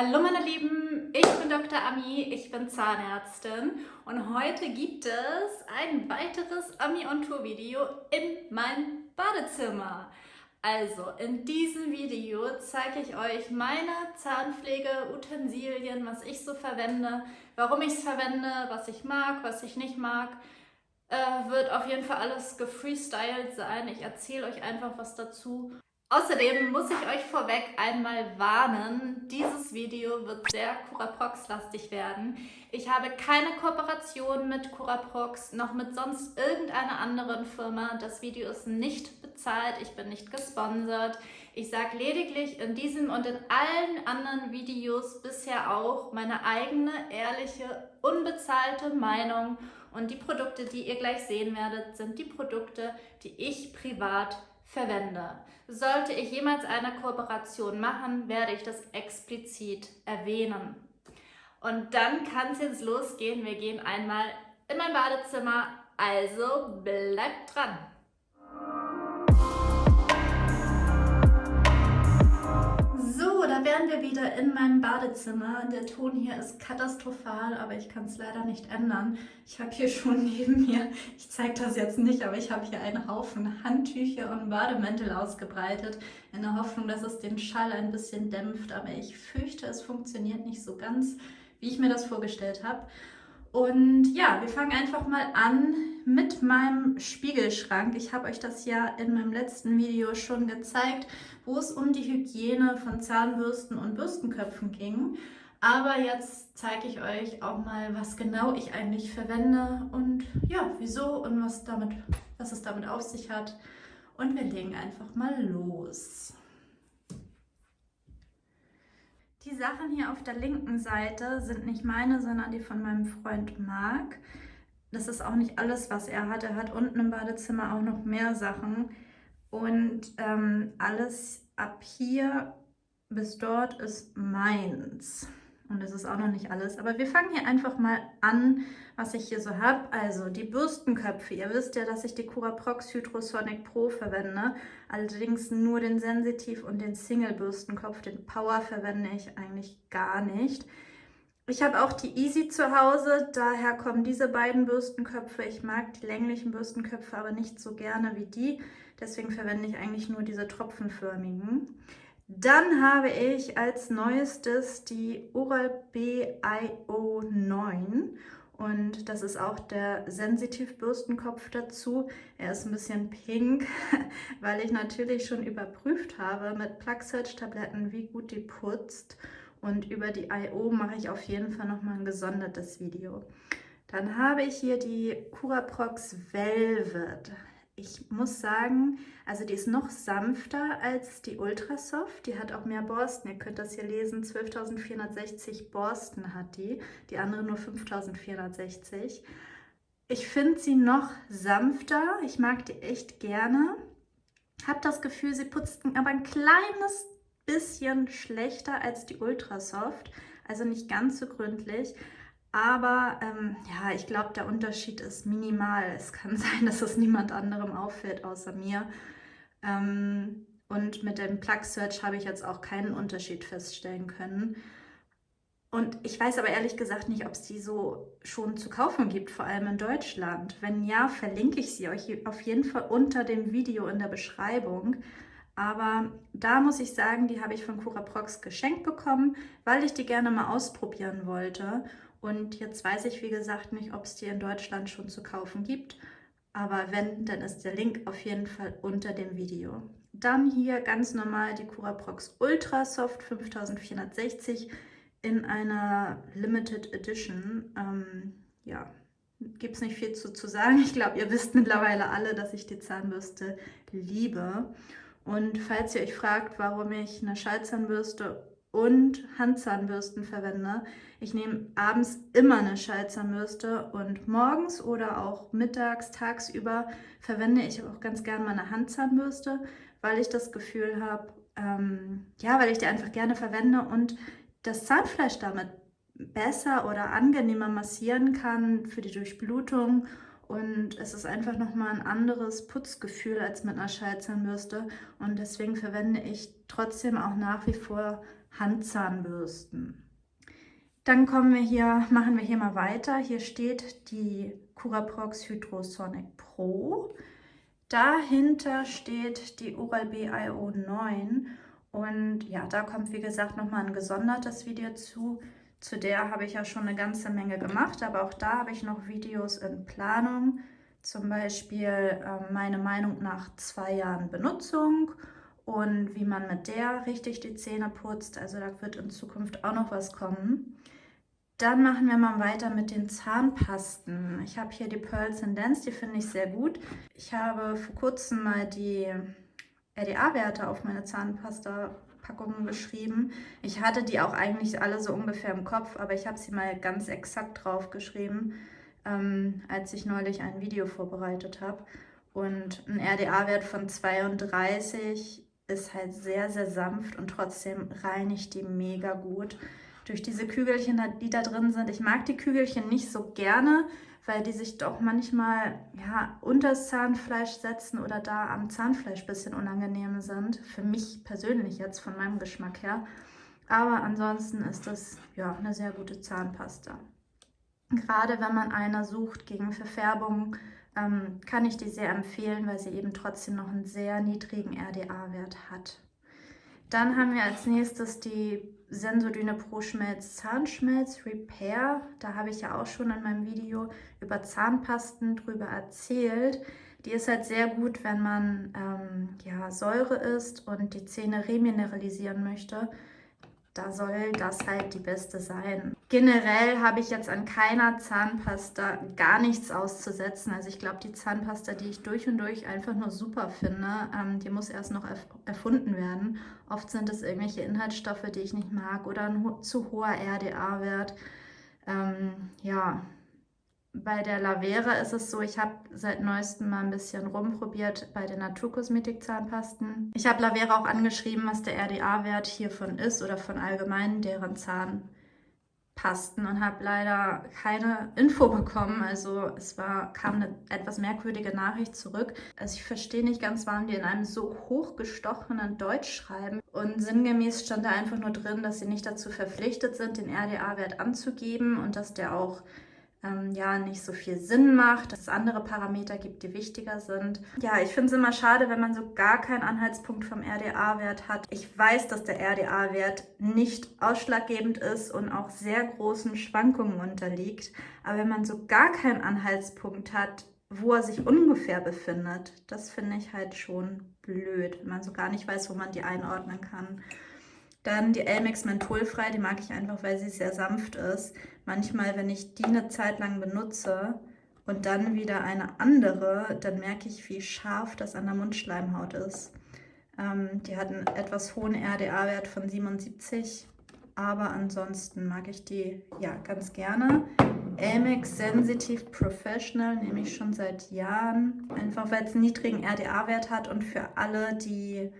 Hallo meine Lieben, ich bin Dr. Ami, ich bin Zahnärztin und heute gibt es ein weiteres Ami on Tour Video in meinem Badezimmer. Also in diesem Video zeige ich euch meine Zahnpflege-Utensilien, was ich so verwende, warum ich es verwende, was ich mag, was ich nicht mag. Äh, wird auf jeden Fall alles gefreestylt sein. Ich erzähle euch einfach was dazu. Außerdem muss ich euch vorweg einmal warnen, dieses Video wird sehr Curaprox-lastig werden. Ich habe keine Kooperation mit Curaprox, noch mit sonst irgendeiner anderen Firma. Das Video ist nicht bezahlt, ich bin nicht gesponsert. Ich sage lediglich in diesem und in allen anderen Videos bisher auch meine eigene, ehrliche, unbezahlte Meinung. Und die Produkte, die ihr gleich sehen werdet, sind die Produkte, die ich privat verwende. Sollte ich jemals eine Kooperation machen, werde ich das explizit erwähnen. Und dann kann es jetzt losgehen. Wir gehen einmal in mein Badezimmer, also bleibt dran! Da wären wir wieder in meinem Badezimmer. Der Ton hier ist katastrophal, aber ich kann es leider nicht ändern. Ich habe hier schon neben mir, ich zeige das jetzt nicht, aber ich habe hier einen Haufen Handtücher und Bademäntel ausgebreitet, in der Hoffnung, dass es den Schall ein bisschen dämpft. Aber ich fürchte, es funktioniert nicht so ganz, wie ich mir das vorgestellt habe. Und ja, wir fangen einfach mal an mit meinem Spiegelschrank. Ich habe euch das ja in meinem letzten Video schon gezeigt, wo es um die Hygiene von Zahnbürsten und Bürstenköpfen ging. Aber jetzt zeige ich euch auch mal, was genau ich eigentlich verwende und ja, wieso und was, damit, was es damit auf sich hat. Und wir legen einfach mal los. Die Sachen hier auf der linken Seite sind nicht meine, sondern die von meinem Freund Marc. Das ist auch nicht alles, was er hat. Er hat unten im Badezimmer auch noch mehr Sachen. Und ähm, alles ab hier bis dort ist meins. Und das ist auch noch nicht alles. Aber wir fangen hier einfach mal an, was ich hier so habe. Also die Bürstenköpfe. Ihr wisst ja, dass ich die Curaprox Hydrosonic Pro verwende. Allerdings nur den Sensitiv und den Single Bürstenkopf. Den Power verwende ich eigentlich gar nicht. Ich habe auch die Easy zu Hause, daher kommen diese beiden Bürstenköpfe. Ich mag die länglichen Bürstenköpfe aber nicht so gerne wie die, deswegen verwende ich eigentlich nur diese tropfenförmigen. Dann habe ich als neuestes die Oral-B IO9 und das ist auch der Sensitiv-Bürstenkopf dazu. Er ist ein bisschen pink, weil ich natürlich schon überprüft habe mit Plug Search Tabletten, wie gut die putzt. Und über die I.O. mache ich auf jeden Fall nochmal ein gesondertes Video. Dann habe ich hier die Curaprox Velvet. Ich muss sagen, also die ist noch sanfter als die Ultrasoft. Die hat auch mehr Borsten. Ihr könnt das hier lesen, 12.460 Borsten hat die. Die andere nur 5.460. Ich finde sie noch sanfter. Ich mag die echt gerne. Habe das Gefühl, sie putzt aber ein kleines bisschen schlechter als die Ultrasoft. Also nicht ganz so gründlich. Aber ähm, ja, ich glaube, der Unterschied ist minimal. Es kann sein, dass es niemand anderem auffällt außer mir. Ähm, und mit dem Plug Search habe ich jetzt auch keinen Unterschied feststellen können. Und ich weiß aber ehrlich gesagt nicht, ob es die so schon zu kaufen gibt, vor allem in Deutschland. Wenn ja, verlinke ich sie euch auf jeden Fall unter dem Video in der Beschreibung. Aber da muss ich sagen, die habe ich von Curaprox geschenkt bekommen, weil ich die gerne mal ausprobieren wollte. Und jetzt weiß ich, wie gesagt, nicht, ob es die in Deutschland schon zu kaufen gibt. Aber wenn, dann ist der Link auf jeden Fall unter dem Video. Dann hier ganz normal die Curaprox Ultra Soft 5460 in einer Limited Edition. Ähm, ja, gibt es nicht viel zu, zu sagen. Ich glaube, ihr wisst mittlerweile alle, dass ich die Zahnbürste liebe. Und falls ihr euch fragt, warum ich eine Schallzahnbürste und Handzahnbürsten verwende. Ich nehme abends immer eine Schallzahnbürste und morgens oder auch mittags, tagsüber verwende ich auch ganz gerne meine Handzahnbürste, weil ich das Gefühl habe, ähm, ja, weil ich die einfach gerne verwende und das Zahnfleisch damit besser oder angenehmer massieren kann für die Durchblutung und es ist einfach nochmal ein anderes Putzgefühl als mit einer Schallzahnbürste und deswegen verwende ich trotzdem auch nach wie vor Handzahnbürsten. Dann kommen wir hier, machen wir hier mal weiter. Hier steht die Curaprox Hydrosonic Pro. Dahinter steht die Oral-B IO 9 und ja, da kommt wie gesagt nochmal ein gesondertes Video zu. Zu der habe ich ja schon eine ganze Menge gemacht, aber auch da habe ich noch Videos in Planung. Zum Beispiel äh, meine Meinung nach zwei Jahren Benutzung und wie man mit der richtig die Zähne putzt. Also da wird in Zukunft auch noch was kommen. Dann machen wir mal weiter mit den Zahnpasten. Ich habe hier die Pearl Dance, die finde ich sehr gut. Ich habe vor kurzem mal die RDA-Werte auf meine Zahnpasta-Packungen geschrieben. Ich hatte die auch eigentlich alle so ungefähr im Kopf, aber ich habe sie mal ganz exakt drauf geschrieben, ähm, als ich neulich ein Video vorbereitet habe. Und ein RDA-Wert von 32 ist halt sehr, sehr sanft und trotzdem reinigt die mega gut durch diese Kügelchen, die da drin sind. Ich mag die Kügelchen nicht so gerne, weil die sich doch manchmal ja, unter das Zahnfleisch setzen oder da am Zahnfleisch ein bisschen unangenehm sind. Für mich persönlich jetzt, von meinem Geschmack her. Aber ansonsten ist das ja eine sehr gute Zahnpasta. Gerade wenn man eine sucht gegen Verfärbung, ähm, kann ich die sehr empfehlen, weil sie eben trotzdem noch einen sehr niedrigen RDA-Wert hat. Dann haben wir als nächstes die Sensodyne Pro Schmelz Zahnschmelz Repair. Da habe ich ja auch schon in meinem Video über Zahnpasten drüber erzählt. Die ist halt sehr gut, wenn man ähm, ja, Säure isst und die Zähne remineralisieren möchte da soll das halt die beste sein. Generell habe ich jetzt an keiner Zahnpasta gar nichts auszusetzen. Also ich glaube, die Zahnpasta, die ich durch und durch einfach nur super finde, ähm, die muss erst noch erf erfunden werden. Oft sind es irgendwelche Inhaltsstoffe, die ich nicht mag oder ein ho zu hoher RDA-Wert. Ähm, ja, bei der Lavera ist es so, ich habe seit neuestem mal ein bisschen rumprobiert bei den Naturkosmetik-Zahnpasten. Ich habe Lavera auch angeschrieben, was der RDA-Wert hiervon ist oder von allgemein deren Zahnpasten und habe leider keine Info bekommen. Also es war, kam eine etwas merkwürdige Nachricht zurück. Also ich verstehe nicht ganz, warum die in einem so hochgestochenen Deutsch schreiben. Und sinngemäß stand da einfach nur drin, dass sie nicht dazu verpflichtet sind, den RDA-Wert anzugeben und dass der auch ähm, ja nicht so viel Sinn macht, dass es andere Parameter gibt, die wichtiger sind. Ja, ich finde es immer schade, wenn man so gar keinen Anhaltspunkt vom RDA-Wert hat. Ich weiß, dass der RDA-Wert nicht ausschlaggebend ist und auch sehr großen Schwankungen unterliegt. Aber wenn man so gar keinen Anhaltspunkt hat, wo er sich ungefähr befindet, das finde ich halt schon blöd, wenn man so gar nicht weiß, wo man die einordnen kann. Dann die Elmex mentholfrei, die mag ich einfach, weil sie sehr sanft ist. Manchmal, wenn ich die eine Zeit lang benutze und dann wieder eine andere, dann merke ich, wie scharf das an der Mundschleimhaut ist. Ähm, die hat einen etwas hohen RDA-Wert von 77, aber ansonsten mag ich die ja ganz gerne. Elmex Sensitive Professional nehme ich schon seit Jahren, einfach weil es einen niedrigen RDA-Wert hat und für alle, die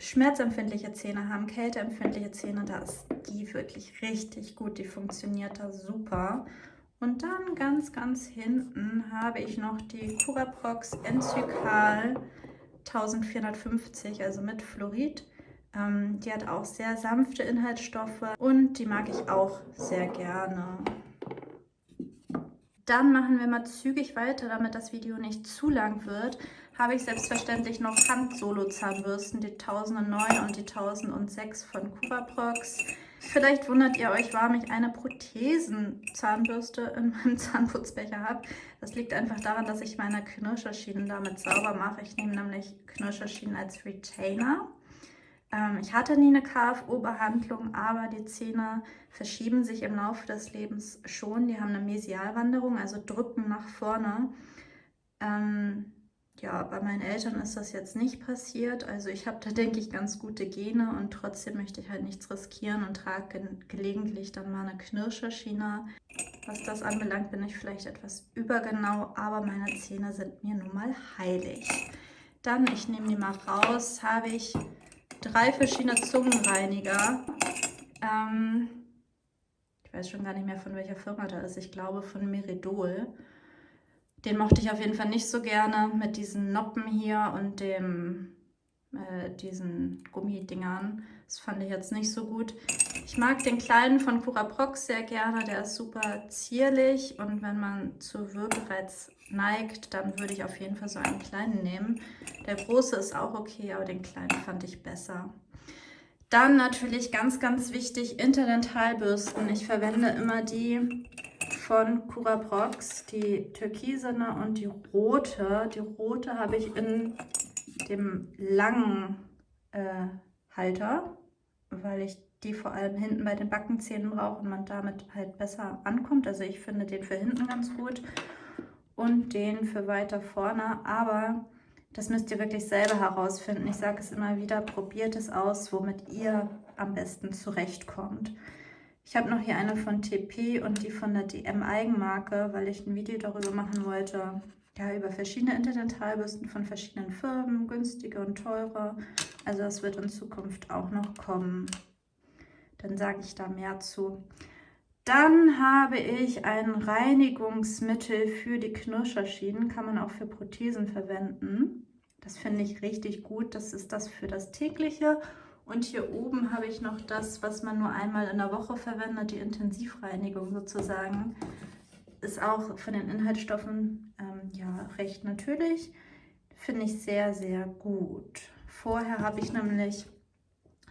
schmerzempfindliche Zähne haben, kälteempfindliche Zähne, da ist die wirklich richtig gut. Die funktioniert da super. Und dann ganz, ganz hinten habe ich noch die Curaprox Enzykal 1450, also mit Fluorid. Ähm, die hat auch sehr sanfte Inhaltsstoffe und die mag ich auch sehr gerne. Dann machen wir mal zügig weiter, damit das Video nicht zu lang wird habe ich selbstverständlich noch Hand-Solo-Zahnbürsten, die 1009 und die 1006 von Curaprox. Vielleicht wundert ihr euch, warum ich eine Prothesenzahnbürste in meinem Zahnputzbecher habe. Das liegt einfach daran, dass ich meine Knirscherschienen damit sauber mache. Ich nehme nämlich Knirscherschienen als Retainer. Ähm, ich hatte nie eine KFO-Behandlung, aber die Zähne verschieben sich im Laufe des Lebens schon. Die haben eine Mesialwanderung, also drücken nach vorne. Ähm, ja, bei meinen Eltern ist das jetzt nicht passiert. Also ich habe da, denke ich, ganz gute Gene und trotzdem möchte ich halt nichts riskieren und trage ge gelegentlich dann mal eine Knirscherschiene. Was das anbelangt, bin ich vielleicht etwas übergenau, aber meine Zähne sind mir nun mal heilig. Dann, ich nehme die mal raus, habe ich drei verschiedene Zungenreiniger. Ähm, ich weiß schon gar nicht mehr, von welcher Firma da ist. Ich glaube von Meridol. Den mochte ich auf jeden Fall nicht so gerne mit diesen Noppen hier und dem, äh, diesen Gummidingern. Das fand ich jetzt nicht so gut. Ich mag den kleinen von Cura Prox sehr gerne. Der ist super zierlich und wenn man zu Würgereiz neigt, dann würde ich auf jeden Fall so einen kleinen nehmen. Der große ist auch okay, aber den kleinen fand ich besser. Dann natürlich ganz, ganz wichtig, Interdentalbürsten. Ich verwende immer die von Cura Prox, die türkisene und die rote. Die rote habe ich in dem langen äh, Halter, weil ich die vor allem hinten bei den Backenzähnen brauche und man damit halt besser ankommt. Also ich finde den für hinten ganz gut und den für weiter vorne, aber das müsst ihr wirklich selber herausfinden. Ich sage es immer wieder, probiert es aus, womit ihr am besten zurechtkommt. Ich habe noch hier eine von TP und die von der DM Eigenmarke, weil ich ein Video darüber machen wollte, ja, über verschiedene Interdentalbürsten von verschiedenen Firmen, günstige und teure. Also das wird in Zukunft auch noch kommen. Dann sage ich da mehr zu. Dann habe ich ein Reinigungsmittel für die Knirscherschienen, kann man auch für Prothesen verwenden. Das finde ich richtig gut, das ist das für das tägliche. Und hier oben habe ich noch das, was man nur einmal in der Woche verwendet, die Intensivreinigung sozusagen. Ist auch von den Inhaltsstoffen ähm, ja, recht natürlich. Finde ich sehr, sehr gut. Vorher habe ich nämlich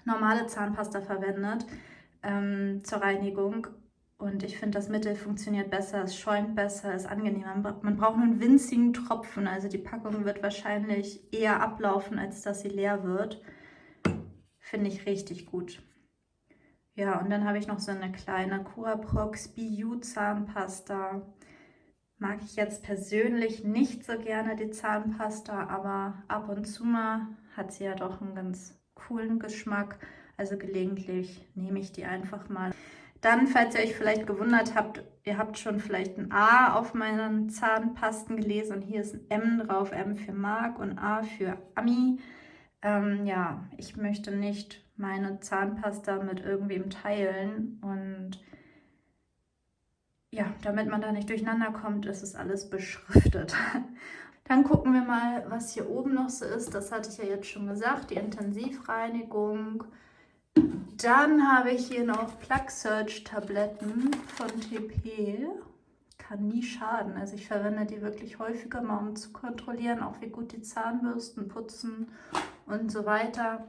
normale Zahnpasta verwendet ähm, zur Reinigung und ich finde, das Mittel funktioniert besser, es schäumt besser, ist angenehmer. Man braucht nur einen winzigen Tropfen, also die Packung wird wahrscheinlich eher ablaufen, als dass sie leer wird. Finde ich richtig gut. Ja, und dann habe ich noch so eine kleine Curaprox BU Zahnpasta. Mag ich jetzt persönlich nicht so gerne die Zahnpasta, aber ab und zu mal hat sie ja doch einen ganz coolen Geschmack. Also gelegentlich nehme ich die einfach mal. Dann, falls ihr euch vielleicht gewundert habt, ihr habt schon vielleicht ein A auf meinen Zahnpasten gelesen und hier ist ein M drauf, M für Mark und A für Ami. Ähm, ja, ich möchte nicht meine Zahnpasta mit irgendwem teilen und ja, damit man da nicht durcheinander kommt, ist es alles beschriftet. Dann gucken wir mal, was hier oben noch so ist. Das hatte ich ja jetzt schon gesagt, die Intensivreinigung. Dann habe ich hier noch Plug Search Tabletten von TP. Kann nie schaden. Also ich verwende die wirklich häufiger mal, um zu kontrollieren, auch wie gut die Zahnbürsten putzen und so weiter.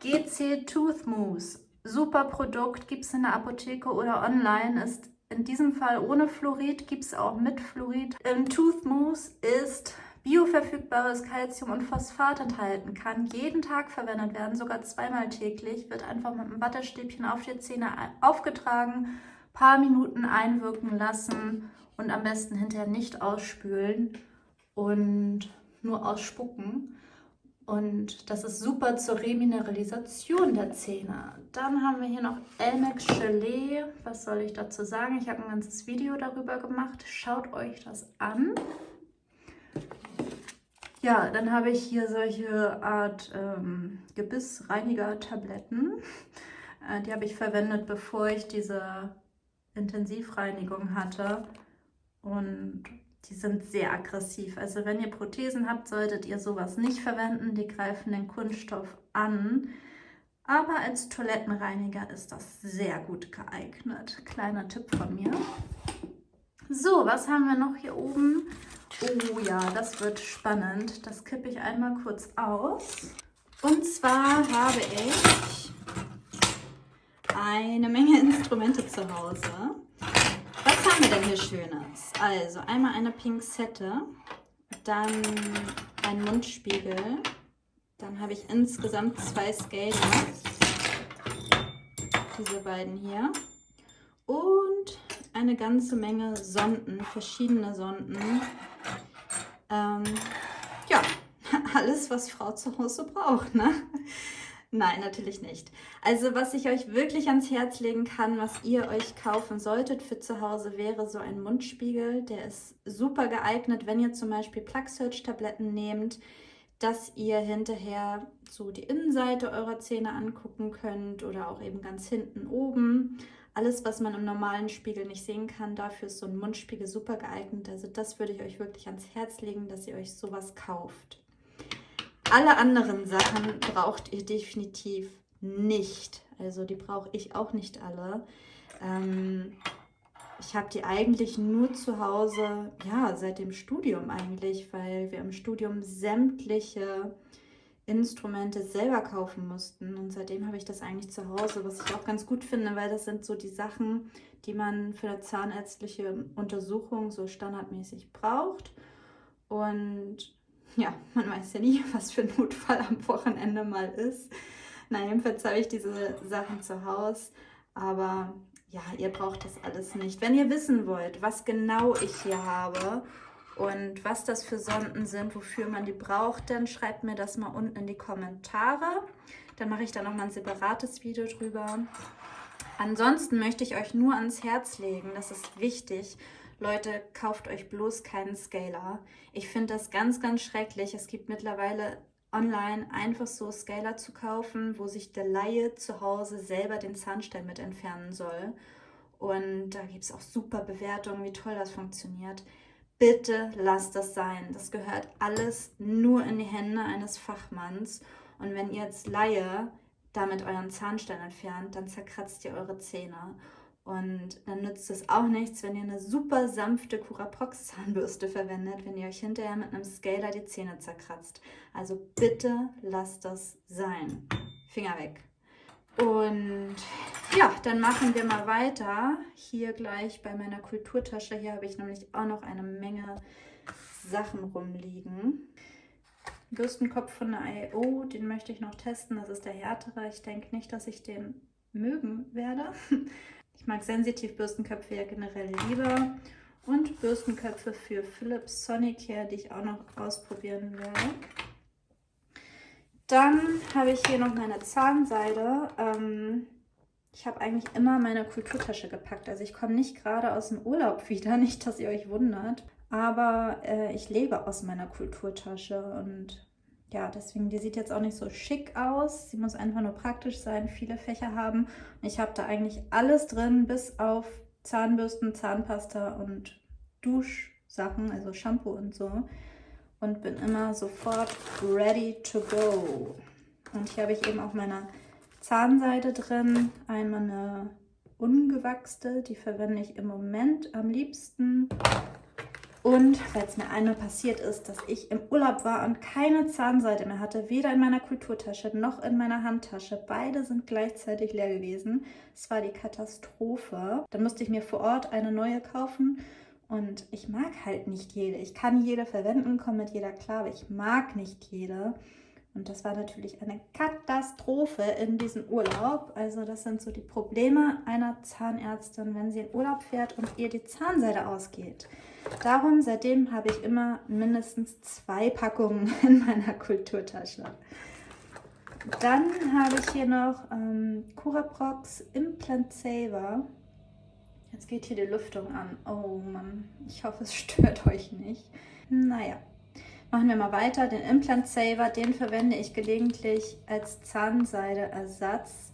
GC Tooth Mousse. Super Produkt, gibt es in der Apotheke oder online, ist in diesem Fall ohne Fluorid, gibt es auch mit Fluorid. Im Tooth Mousse ist bioverfügbares Calcium und Phosphat enthalten, kann jeden Tag verwendet werden, sogar zweimal täglich, wird einfach mit einem Wattestäbchen auf die Zähne aufgetragen, paar Minuten einwirken lassen und am besten hinterher nicht ausspülen und nur ausspucken. Und das ist super zur Remineralisation der Zähne. Dann haben wir hier noch Elmex Gelee. Was soll ich dazu sagen? Ich habe ein ganzes Video darüber gemacht. Schaut euch das an. Ja, dann habe ich hier solche Art ähm, Gebissreiniger-Tabletten. Äh, die habe ich verwendet, bevor ich diese Intensivreinigung hatte. Und die sind sehr aggressiv. Also wenn ihr Prothesen habt, solltet ihr sowas nicht verwenden. Die greifen den Kunststoff an. Aber als Toilettenreiniger ist das sehr gut geeignet. Kleiner Tipp von mir. So, was haben wir noch hier oben? Oh ja, das wird spannend. Das kippe ich einmal kurz aus. Und zwar habe ich eine Menge Instrumente zu Hause. Was haben wir denn hier Schönes? Also einmal eine Pinzette, dann ein Mundspiegel, dann habe ich insgesamt zwei Skater, diese beiden hier und eine ganze Menge Sonden, verschiedene Sonden, ähm, ja, alles, was Frau zu Hause braucht, ne? Nein, natürlich nicht. Also was ich euch wirklich ans Herz legen kann, was ihr euch kaufen solltet für zu Hause, wäre so ein Mundspiegel. Der ist super geeignet, wenn ihr zum Beispiel Plug Search Tabletten nehmt, dass ihr hinterher so die Innenseite eurer Zähne angucken könnt oder auch eben ganz hinten oben. alles, was man im normalen Spiegel nicht sehen kann, dafür ist so ein Mundspiegel super geeignet. Also das würde ich euch wirklich ans Herz legen, dass ihr euch sowas kauft. Alle anderen Sachen braucht ihr definitiv nicht. Also die brauche ich auch nicht alle. Ähm, ich habe die eigentlich nur zu Hause, ja, seit dem Studium eigentlich, weil wir im Studium sämtliche Instrumente selber kaufen mussten. Und seitdem habe ich das eigentlich zu Hause, was ich auch ganz gut finde, weil das sind so die Sachen, die man für eine zahnärztliche Untersuchung so standardmäßig braucht. Und ja, man weiß ja nie, was für ein Notfall am Wochenende mal ist. Na, jedenfalls habe ich diese Sachen zu Hause. Aber ja, ihr braucht das alles nicht. Wenn ihr wissen wollt, was genau ich hier habe und was das für Sonden sind, wofür man die braucht, dann schreibt mir das mal unten in die Kommentare. Dann mache ich da nochmal ein separates Video drüber. Ansonsten möchte ich euch nur ans Herz legen, das ist wichtig, Leute, kauft euch bloß keinen Scaler. Ich finde das ganz, ganz schrecklich. Es gibt mittlerweile online einfach so Scaler zu kaufen, wo sich der Laie zu Hause selber den Zahnstein mit entfernen soll. Und da gibt es auch super Bewertungen, wie toll das funktioniert. Bitte lasst das sein. Das gehört alles nur in die Hände eines Fachmanns. Und wenn ihr als Laie damit euren Zahnstein entfernt, dann zerkratzt ihr eure Zähne. Und dann nützt es auch nichts, wenn ihr eine super sanfte Curaprox Zahnbürste verwendet, wenn ihr euch hinterher mit einem Scaler die Zähne zerkratzt. Also bitte lasst das sein. Finger weg. Und ja, dann machen wir mal weiter. Hier gleich bei meiner Kulturtasche. Hier habe ich nämlich auch noch eine Menge Sachen rumliegen. Bürstenkopf von der IO, den möchte ich noch testen. Das ist der härtere. Ich denke nicht, dass ich den mögen werde. Ich mag Sensitiv-Bürstenköpfe ja generell lieber. Und Bürstenköpfe für Philips Sonicare, die ich auch noch ausprobieren werde. Dann habe ich hier noch meine Zahnseide. Ähm, ich habe eigentlich immer meine Kulturtasche gepackt. Also ich komme nicht gerade aus dem Urlaub wieder, nicht, dass ihr euch wundert. Aber äh, ich lebe aus meiner Kulturtasche und ja, deswegen, die sieht jetzt auch nicht so schick aus. Sie muss einfach nur praktisch sein, viele Fächer haben. Ich habe da eigentlich alles drin, bis auf Zahnbürsten, Zahnpasta und Duschsachen, also Shampoo und so. Und bin immer sofort ready to go. Und hier habe ich eben auch meine Zahnseide drin. Einmal eine ungewachste, die verwende ich im Moment am liebsten. Und weil es mir einmal passiert ist, dass ich im Urlaub war und keine Zahnseide mehr hatte, weder in meiner Kulturtasche noch in meiner Handtasche. Beide sind gleichzeitig leer gewesen. Es war die Katastrophe. Dann musste ich mir vor Ort eine neue kaufen und ich mag halt nicht jede. Ich kann jede verwenden, komme mit jeder klar, aber ich mag nicht jede. Und das war natürlich eine Katastrophe in diesem Urlaub. Also das sind so die Probleme einer Zahnärztin, wenn sie in Urlaub fährt und ihr die Zahnseide ausgeht. Darum, seitdem habe ich immer mindestens zwei Packungen in meiner Kulturtasche. Dann habe ich hier noch ähm, Curaprox Implant Saver. Jetzt geht hier die Lüftung an. Oh Mann, ich hoffe, es stört euch nicht. Naja, machen wir mal weiter. Den Implant Saver, den verwende ich gelegentlich als Zahnseideersatz.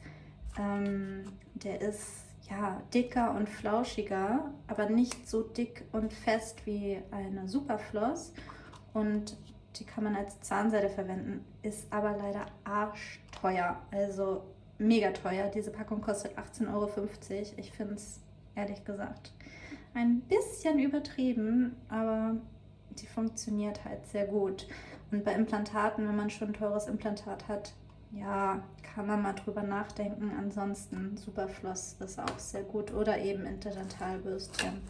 Ähm, der ist ja, dicker und flauschiger, aber nicht so dick und fest wie eine Superfloss. Und die kann man als Zahnseide verwenden, ist aber leider arschteuer, also mega teuer. Diese Packung kostet 18,50 Euro. Ich finde es ehrlich gesagt ein bisschen übertrieben, aber die funktioniert halt sehr gut. Und bei Implantaten, wenn man schon ein teures Implantat hat, ja, kann man mal drüber nachdenken. Ansonsten Superfloss ist auch sehr gut oder eben Interdentalbürstchen.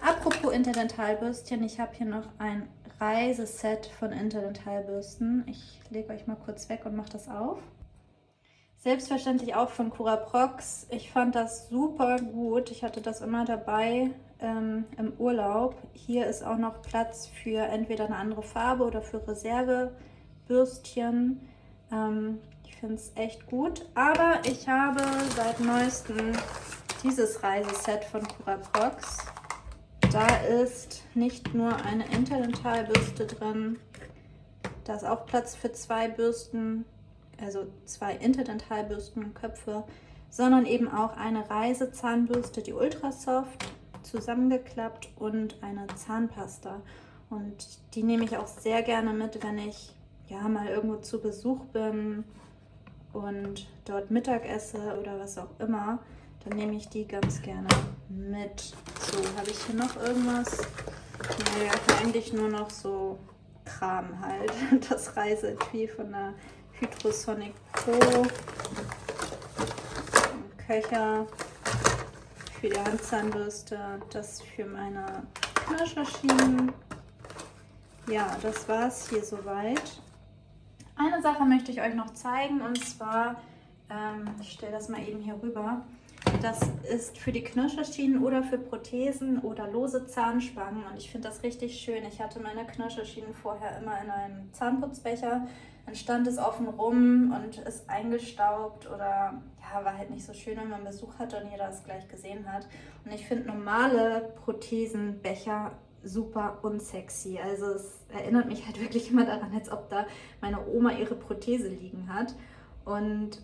Apropos Interdentalbürstchen, ich habe hier noch ein Reiseset von Interdentalbürsten. Ich lege euch mal kurz weg und mache das auf. Selbstverständlich auch von Curaprox. Ich fand das super gut. Ich hatte das immer dabei ähm, im Urlaub. Hier ist auch noch Platz für entweder eine andere Farbe oder für Reservebürstchen. Ähm, ich finde es echt gut. Aber ich habe seit neuestem dieses Reiseset von Curaprox. Da ist nicht nur eine Interdentalbürste drin, da ist auch Platz für zwei Bürsten, also zwei Interdentalbürstenköpfe, sondern eben auch eine Reisezahnbürste, die Ultra Soft, zusammengeklappt und eine Zahnpasta. Und die nehme ich auch sehr gerne mit, wenn ich ja mal irgendwo zu Besuch bin und dort Mittag esse oder was auch immer. Dann nehme ich die ganz gerne mit. So, habe ich hier noch irgendwas? Nee, eigentlich nur noch so Kram halt. Das Reiseetui von der Hydrosonic Pro. Köcher für die Handzahnbürste. Das für meine Knirschmaschinen. Ja, das war es hier soweit. Eine Sache möchte ich euch noch zeigen und zwar, ähm, ich stelle das mal eben hier rüber. Das ist für die Knirscherschienen oder für Prothesen oder lose Zahnspangen und ich finde das richtig schön. Ich hatte meine Knirscherschienen vorher immer in einem Zahnputzbecher. Dann stand es offen rum und ist eingestaubt oder ja, war halt nicht so schön, wenn man Besuch hatte und jeder es gleich gesehen hat. Und ich finde normale Prothesenbecher super unsexy. Also es erinnert mich halt wirklich immer daran, als ob da meine Oma ihre Prothese liegen hat. Und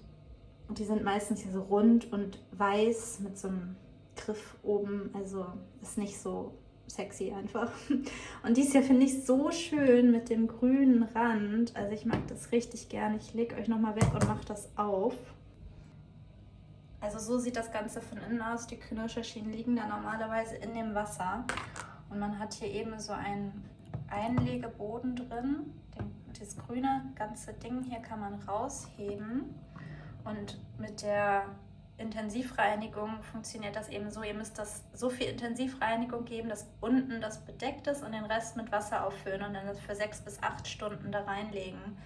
die sind meistens hier so rund und weiß mit so einem Griff oben. Also ist nicht so sexy einfach. Und dies hier finde ich so schön mit dem grünen Rand. Also ich mag das richtig gerne. Ich lege euch nochmal weg und mache das auf. Also so sieht das Ganze von innen aus. Die Knirscherschienen liegen da normalerweise in dem Wasser. Und man hat hier eben so einen Einlegeboden drin. Das grüne ganze Ding hier kann man rausheben. Und mit der Intensivreinigung funktioniert das eben so. Ihr müsst das so viel Intensivreinigung geben, dass unten das bedeckt ist und den Rest mit Wasser auffüllen und dann das für sechs bis acht Stunden da reinlegen.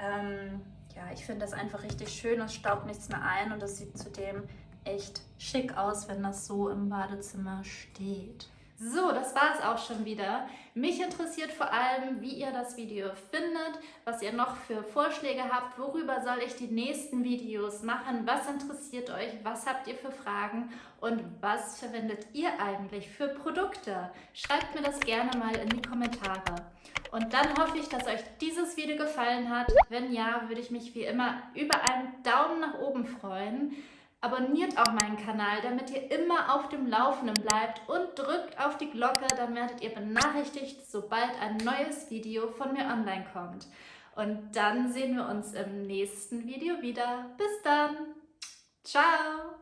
Ähm, ja, ich finde das einfach richtig schön. Es staubt nichts mehr ein und es sieht zudem echt schick aus, wenn das so im Badezimmer steht. So, das war es auch schon wieder. Mich interessiert vor allem, wie ihr das Video findet, was ihr noch für Vorschläge habt, worüber soll ich die nächsten Videos machen, was interessiert euch, was habt ihr für Fragen und was verwendet ihr eigentlich für Produkte. Schreibt mir das gerne mal in die Kommentare. Und dann hoffe ich, dass euch dieses Video gefallen hat. Wenn ja, würde ich mich wie immer über einen Daumen nach oben freuen. Abonniert auch meinen Kanal, damit ihr immer auf dem Laufenden bleibt und drückt auf die Glocke, dann werdet ihr benachrichtigt, sobald ein neues Video von mir online kommt. Und dann sehen wir uns im nächsten Video wieder. Bis dann! Ciao!